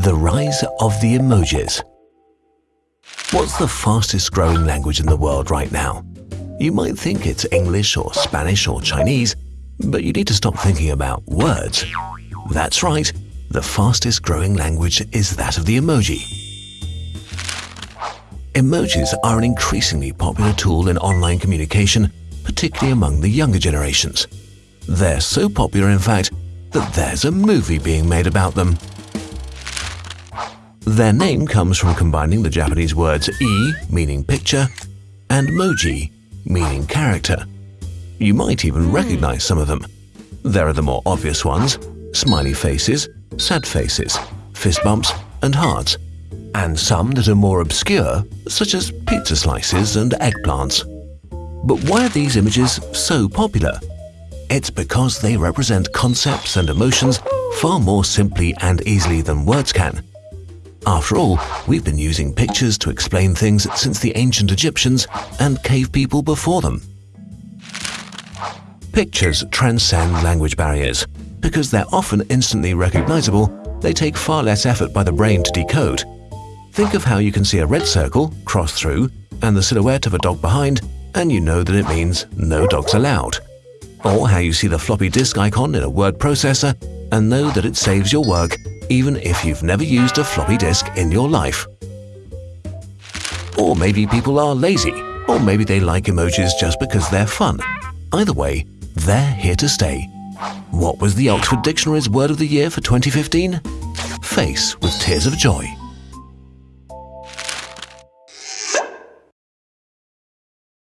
The rise of the emojis. What's the fastest growing language in the world right now? You might think it's English or Spanish or Chinese, but you need to stop thinking about words. That's right, the fastest growing language is that of the emoji. Emojis are an increasingly popular tool in online communication, particularly among the younger generations. They're so popular, in fact, that there's a movie being made about them. Their name comes from combining the Japanese words e, meaning picture, and moji, meaning character. You might even hmm. recognize some of them. There are the more obvious ones, smiley faces, sad faces, fist bumps, and hearts, and some that are more obscure, such as pizza slices and eggplants. But why are these images so popular? It's because they represent concepts and emotions far more simply and easily than words can. After all, we've been using pictures to explain things since the ancient Egyptians and cave people before them. Pictures transcend language barriers. Because they're often instantly recognizable, they take far less effort by the brain to decode. Think of how you can see a red circle, cross through, and the silhouette of a dog behind, and you know that it means no dogs allowed. Or how you see the floppy disk icon in a word processor and know that it saves your work even if you've never used a floppy disk in your life. Or maybe people are lazy, or maybe they like emojis just because they're fun. Either way, they're here to stay. What was the Oxford Dictionary's word of the year for 2015? Face with tears of joy.